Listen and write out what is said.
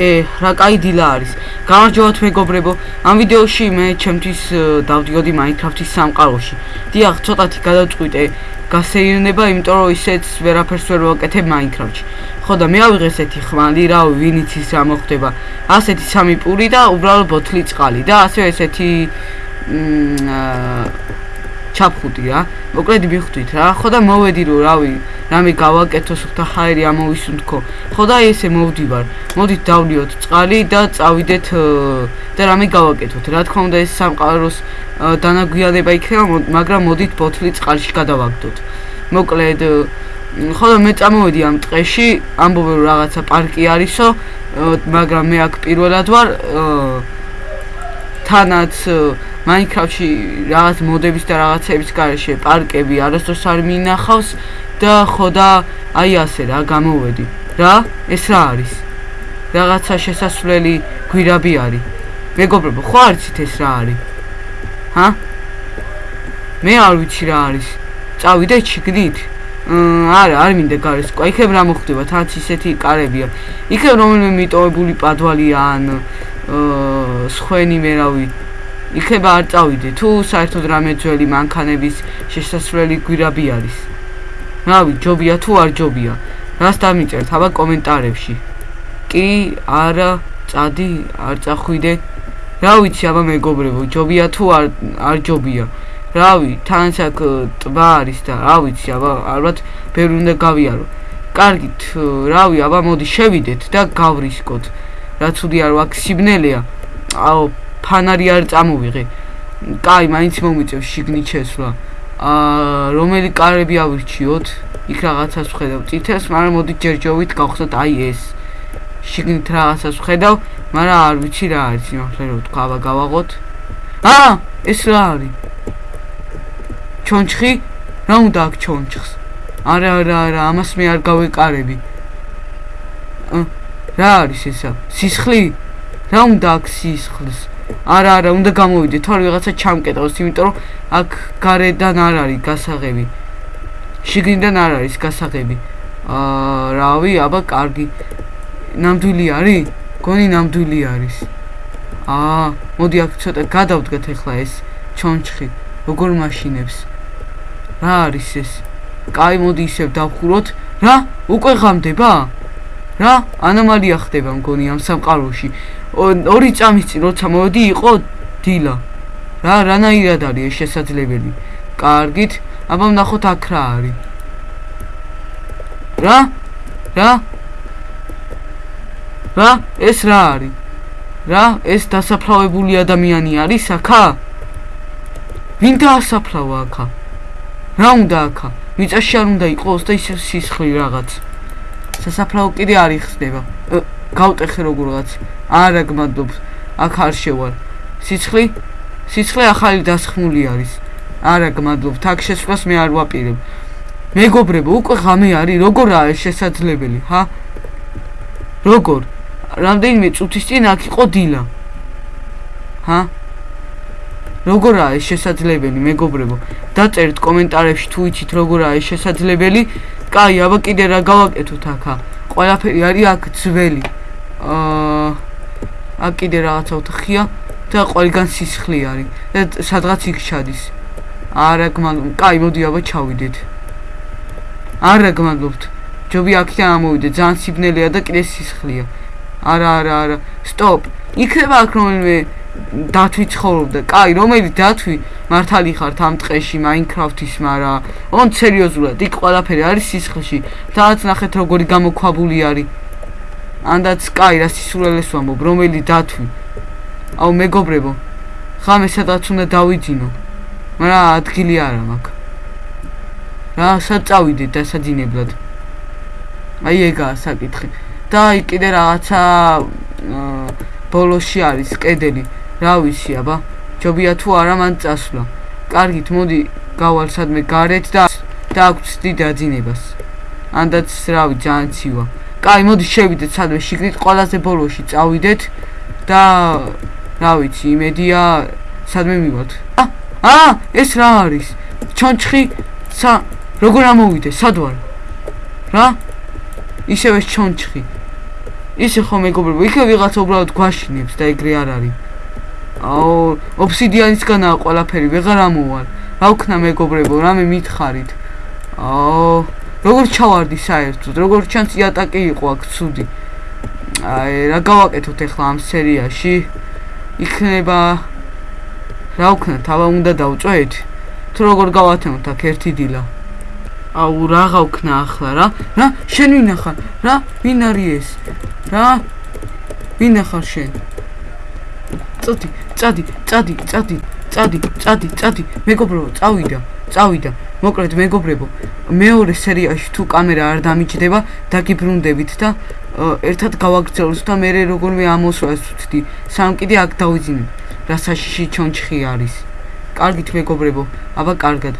ე, რა кай დილა არის. გამარჯობათ მეგობრებო. ამ ვიდეოში მე ჩემთვის დავდიოდი Minecraft-ის სამყაროში. დიახ, ცოტათი გადაწყვიტე გასეირნება, იმიტომ რომ ისეც ვერაფერს ვერ ვაკეთებ Minecraft-ში. ხო და მე ავიღე ესეთი ხმალი, რა ვინიც ის რა მოხდება. ასეთი სამი პური და უბრალოდ ბოთლი წყალი და ასე ესეთი მ ჩაფხუტი რა. მოკლედ მიხვდით რა. ხო და მოვედი რომ რავი, რამე გავაკეთო სულთა ხაერი ამოვისუნთქო. ხო და ესე მოვდივარ. მოდით დავლიოთ წყალი და წავიდეთ და რამე გავაკეთოთ. რა თქმა უნდა ეს სამყაროს დანაგვიანება იქნება, მაგრამ მოდით ბოთლი წყალში გადავაგდოთ. მოკლედ ხო და მე წამოვედი ამ ტყეში, ამბობე რომ რაღაცა პარკი არისო, მაგრამ მე აქ პირველად ვარ თანაც Minecraft-ში რაღაც მოდების და რაღაცების garaშე პარკები არასდროს არ მინახავს და ხო და აი ასე რა გამოვედი. რა? ეს რა არის? რაღაცა შესასვლელი გვირაბი არის. მეგობრებო, ხო არიცით ეს რა არის? ჰა? მე არ ვიცი რა არის. წავიდე ჩიგნით? არა, არ მინდა გარეს. ყო, იქნებ რა მოხდება? თანაც ისეთი კარებია. იქნებ რომელიმე მიტოვებული პადვალია ან აა სხვენი მე რავი იქება არ წავიდე. თუ საერთოდ რამე ძველი მანქანების შესასვლელი გვირაბი არის. რავი ჯობია თუ არ ჯობია. რას დამიწერთ? აბა კომენტარებში. კი არა წადი არ წახვიდე. რა ვიცი აბა მეგობრებო ჯობია თუ არ არ ჯობია. რავი თანაც აქ ტბა არის და რა ვიცი აბა ალბათ ბევრი უნდა გავიარო. კარგით რავი აბა მოდი შევიდეთ და გავრისკოთ. რა თუდი არ ვაქ სიბნელეა. აო ფანარი არ წამოვიღე. კაი, მაინც მომიწევს შიგნით შესვლა. აა რომელი კარები ავირჩიოთ? იქ რაღაცას ვხედავ. წითელს, მაგრამ მოდი ჯერჯოვით გავხსნათ აი ეს. შიგნით რაღაცას ვხედავ, მაგრამ არ ვიცი რა არის, იმახლა რომ თქვა, აბა გავაღოთ. აა, ეს რა არის? ჩონჩხი? რა უნდა აქ ჩონჩხს? არა, არა, არა, ამას მე არ გავეკარები. რა არის ესა? სისხლი? რა უნდა აქ სისხლს? არა არა უნდა გამოვიდე თორე რაღაცა ჩამკეტავს იმიტომ რომ აქ გარედან არ არის გასაღები. შიგნიდან არ არის გასაღები. აა რავი აბა კარგი. ნამდვილი არის? გონი ნამდვილი არის. აა მოდი აქ ცოტა გადავდგეთ ახლა ეს ჩონჩხი როგორ მაშინებს. რა არის ეს? კაი მოდი ისევ დავხუროთ. რა? უკვე ღამდება რა? ანომალია ხდება მგონი ამ სამყაროში. ორი წამის წინ როცა მოვედი იყო დილა. რა რანაირად არის ეს შესაძლებელი? კარგით აბა ნახოთ აქ რა არის. რა? რა? რა? ეს რა არის? რა? ეს დასაფლავებული ადამიანი არის აქა? ვინ დაასაფლავა აქა? რა უნდა აქა? მიწაში არ უნდა იყოს და ისე სისხლი რაღაც სასაფლაო კიდე არ იხსნება. გავტეხე როგორღაც. არა გმადლობ აქ არ შევარ. სიცხლი სიცხლე ახალი დასხმული არის. არა გმადლობ თაქ შესვლას მე არ ვაპირებ. მეგობრებო უკვე ღამე არის. როგორ არის შესაძლებელი ჰა? როგორ? რამდენიმე წუთის წინ აქ იყო დილა. ჰა? როგორ არის შესაძლებელი მეგობრებო? დაწერთ კომენტარებში თუ იცით როგორ არის შესაძლებელი კაი აბა კიდე რა გავაკეთოთ აქა? ყველაფერი არის აქ ძველი. აა აქ კიდე რაღაცა ოთახია და ყველგან სისხლი არის. და სადღაც იქ ჩადის. არა გმადლობთ. კაი მოდი აბა ჩავიდეთ. არა გმადლობთ. ჯობი აქიდან ამოვიდე. ძალიან სიბნელეა და კიდე სისხლია. არა არა არა. სტოპ. იქნება აქ რომელიმე დათვი ცხოვრობდა. კაი, რომელი დათვი მართალი ხართ ამ ტყეში Minecraft-ის, მარა on სერიოზულად, იქ ყველაფერი არის სისხლში. თაც ნახეთ როგორი გამოქვაბული არის. ანდაც კაი, რა სისულელეს ვამბობ, რომელი დათვი. აუ მეგობრებო, ხამე სადაც უნდა დავიძინო. მარა ადგილი არა მაქვს. რა სად წავიდეთ დასაძინებლად? აი ეგაა საკითხი. და აი კიდე რაღაცა ბოლოში არის კედელი. რა ვიცი აბა? ჯობია თუ არა მან წასვლა. კარგით მოდი გავალ სადმე გარეთ და და აქვს დიდ აძინებას. ანდაც რავი ძალიან ცივა. კაი მოდი შევიდეთ სადმე შიგნით ყველაზე ბოლოში წავიდეთ და რა ვიცი იმედია სადმე მივალთ აა ეს რა არის? ჩონჩხი სა როგორ ამოვიდე სად ვარ? რა? ისევე ჩონჩხი. ისე ხო მეგობრებო, იქ ვიღაცა უბრალოდ გვაშინებს და ეგრე არ არის. აო, ოფსიდიანისგანაა ყველაფერი, ვეღარ ამოვალ. რა ვქნა მეგობრებო, რამე მითხარით. აო, როგორ ჩავარდი საერთოდ, როგორ ჩანს იატაკი იყო აქ ცუდი. აი, რა გავაკეთოთ ახლა ამ სერიაში? იქნება რა ვქნა, თავა უნდა დავწვეთ? თუ როგორ გავათემოთ აქ ერთი დილა? აუ, რა გავქნა ახლა რა? რა? შენ ვინ ახარ? რა? ვინ არის ეს? რა? ვინ ახარ შენ? წოდი, წადი, წადი, წადი, წადი, წადი, წადი, მეგობრებო, წავიდა, წავიდა. მოკლედ მეგობრებო, მეორე სერიაში თუ კამერა არ დამიჯდება, დაგიბრუნდებით და ერთად გავაგრძელოთ და მე როგორმე ამოსვას ვთდი. სამ კიდე აქ დავიძინე. რა საშიში ჩონჩხი არის. კარგით მეგობრებო, აბა კარგად.